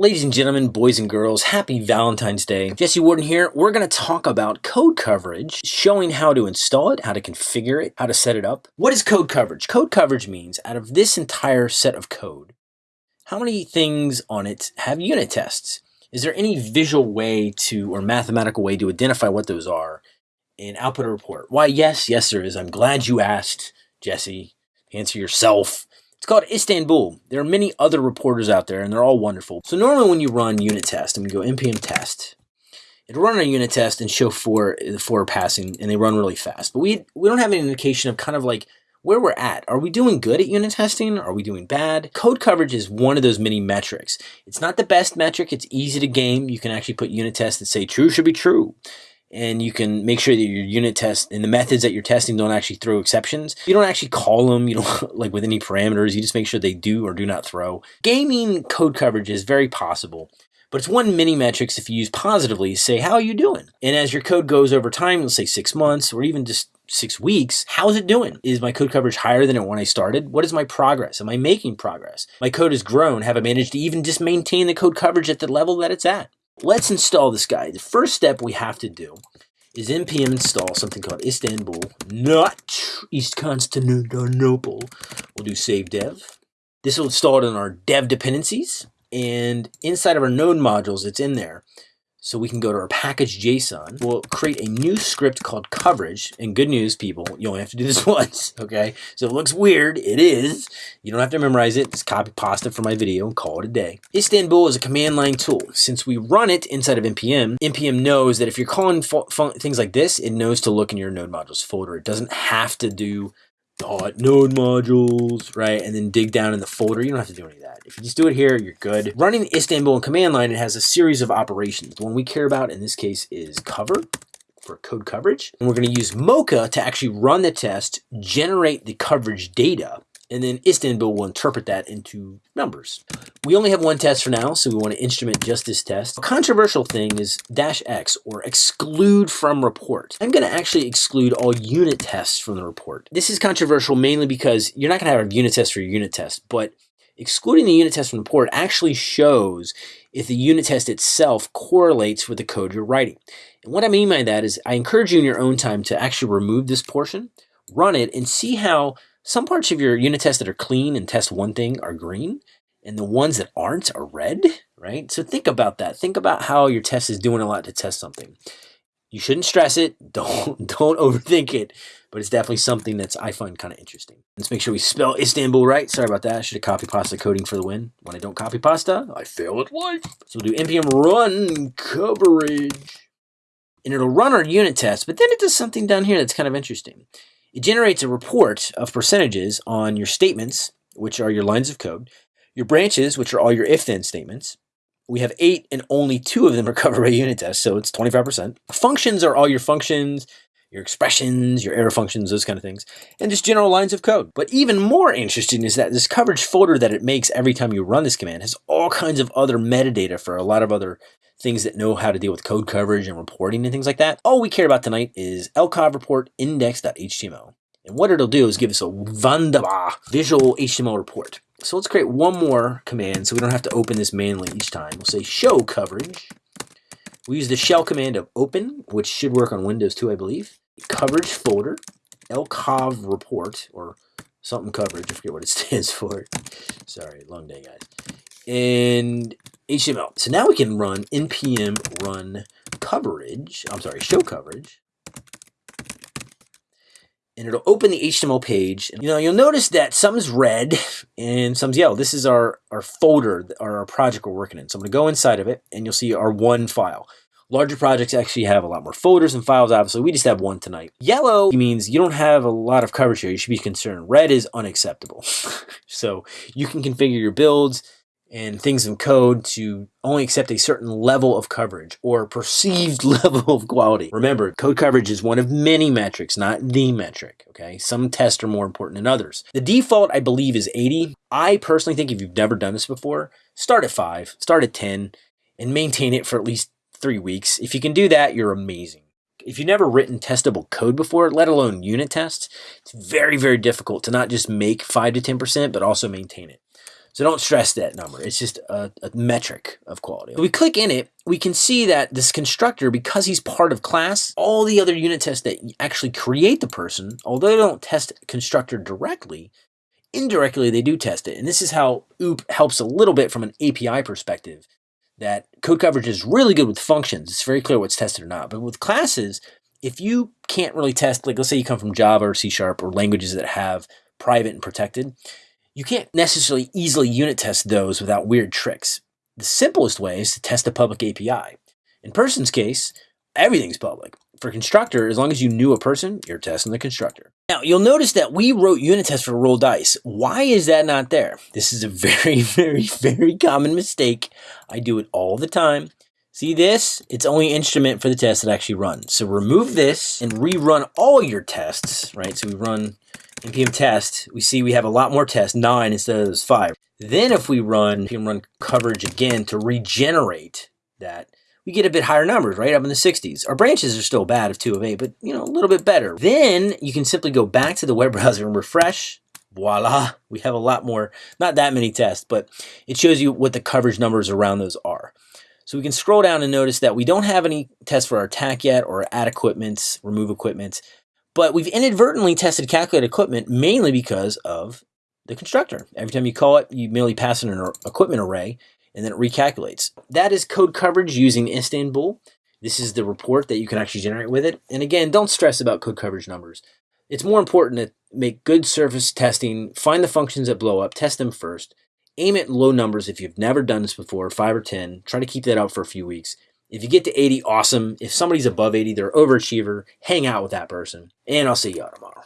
Ladies and gentlemen, boys and girls, happy Valentine's Day. Jesse Warden here. We're going to talk about code coverage, showing how to install it, how to configure it, how to set it up. What is code coverage? Code coverage means out of this entire set of code, how many things on it have unit tests? Is there any visual way to, or mathematical way to identify what those are and output a report? Why, yes, yes, there is. I'm glad you asked, Jesse. Answer yourself. It's called Istanbul. There are many other reporters out there, and they're all wonderful. So normally when you run unit test, I'm going to go npm test. It'll run a unit test and show four, four passing, and they run really fast. But we, we don't have any indication of kind of like where we're at. Are we doing good at unit testing? Are we doing bad? Code coverage is one of those many metrics. It's not the best metric. It's easy to game. You can actually put unit tests that say true should be true and you can make sure that your unit test and the methods that you're testing don't actually throw exceptions. You don't actually call them, you don't like with any parameters, you just make sure they do or do not throw. Gaming code coverage is very possible, but it's one mini metrics if you use positively, say, how are you doing? And as your code goes over time, let's say six months or even just six weeks, how's it doing? Is my code coverage higher than it when I started? What is my progress? Am I making progress? My code has grown. Have I managed to even just maintain the code coverage at the level that it's at? Let's install this guy. The first step we have to do is npm install something called Istanbul, not East Constantinople. We'll do save dev. This will install it in our dev dependencies, and inside of our node modules, it's in there. So we can go to our package JSON. We'll create a new script called coverage. And good news, people, you only have to do this once, okay? So it looks weird. It is. You don't have to memorize it. Just copy pasta from my video and call it a day. Istanbul is a command line tool. Since we run it inside of NPM, NPM knows that if you're calling things like this, it knows to look in your node modules folder. It doesn't have to do dot node modules, right? And then dig down in the folder. You don't have to do any of that. If you just do it here, you're good. Running Istanbul in command line, it has a series of operations. The one we care about in this case is cover for code coverage. And we're going to use Mocha to actually run the test, generate the coverage data, and then Istanbul will interpret that into numbers. We only have one test for now, so we want to instrument just this test. A controversial thing is dash X, or exclude from report. I'm going to actually exclude all unit tests from the report. This is controversial mainly because you're not going to have a unit test for your unit test, but excluding the unit test from the report actually shows if the unit test itself correlates with the code you're writing. And what I mean by that is I encourage you in your own time to actually remove this portion, run it, and see how some parts of your unit tests that are clean and test one thing are green, and the ones that aren't are red, right? So think about that. Think about how your test is doing a lot to test something. You shouldn't stress it. Don't don't overthink it. But it's definitely something that's I find kind of interesting. Let's make sure we spell Istanbul right. Sorry about that. I should have copy pasta coding for the win. When I don't copy pasta, I fail at life. So we'll do npm run coverage. And it'll run our unit test, but then it does something down here that's kind of interesting. It generates a report of percentages on your statements, which are your lines of code, your branches, which are all your if-then statements. We have eight and only two of them are covered by unit tests, so it's 25%. Functions are all your functions, your expressions, your arrow functions, those kind of things, and just general lines of code. But even more interesting is that this coverage folder that it makes every time you run this command has all kinds of other metadata for a lot of other things that know how to deal with code coverage and reporting and things like that. All we care about tonight is lcov report index.html. And what it'll do is give us a wunderbar visual HTML report. So let's create one more command so we don't have to open this manually each time. We'll say show coverage. We use the shell command of open, which should work on Windows too, I believe. Coverage folder, lcov report, or something coverage, I forget what it stands for. Sorry, long day, guys. And HTML. So now we can run npm run coverage, I'm sorry, show coverage. And it'll open the HTML page. You know, you'll notice that some's red and some's yellow. This is our, our folder, or our project we're working in. So I'm to go inside of it, and you'll see our one file. Larger projects actually have a lot more folders and files, obviously. We just have one tonight. Yellow means you don't have a lot of coverage here. You should be concerned. Red is unacceptable. so you can configure your builds and things in code to only accept a certain level of coverage or perceived level of quality. Remember, code coverage is one of many metrics, not the metric, okay? Some tests are more important than others. The default, I believe, is 80. I personally think if you've never done this before, start at 5, start at 10, and maintain it for at least three weeks. If you can do that, you're amazing. If you've never written testable code before, let alone unit tests, it's very, very difficult to not just make 5 to 10%, but also maintain it. So don't stress that number. It's just a, a metric of quality. If we click in it, we can see that this constructor, because he's part of class, all the other unit tests that actually create the person, although they don't test constructor directly, indirectly they do test it. And this is how OOP helps a little bit from an API perspective that code coverage is really good with functions. It's very clear what's tested or not. But with classes, if you can't really test, like let's say you come from Java or C Sharp or languages that have private and protected, you can't necessarily easily unit test those without weird tricks. The simplest way is to test a public API. In person's case, everything's public. For constructor, as long as you knew a person, you're testing the constructor. Now, you'll notice that we wrote unit tests for roll dice. Why is that not there? This is a very, very, very common mistake. I do it all the time. See this? It's only instrument for the test that actually runs. So remove this and rerun all your tests, right? So we run npm test, we see we have a lot more tests, nine instead of those five. Then if we run npm run coverage again to regenerate that, we get a bit higher numbers, right? Up in the 60s. Our branches are still bad of 2 of 8, but you know, a little bit better. Then you can simply go back to the web browser and refresh. Voila, we have a lot more, not that many tests, but it shows you what the coverage numbers around those are. So we can scroll down and notice that we don't have any tests for our attack yet or add equipments, remove equipments, but we've inadvertently tested calculate equipment mainly because of the constructor. Every time you call it, you merely pass in an equipment array and then it recalculates. That is code coverage using Istanbul. This is the report that you can actually generate with it. And again, don't stress about code coverage numbers. It's more important to make good surface testing, find the functions that blow up, test them first, aim at low numbers if you've never done this before, 5 or 10. Try to keep that up for a few weeks. If you get to 80, awesome. If somebody's above 80, they're overachiever, hang out with that person. And I'll see y'all tomorrow.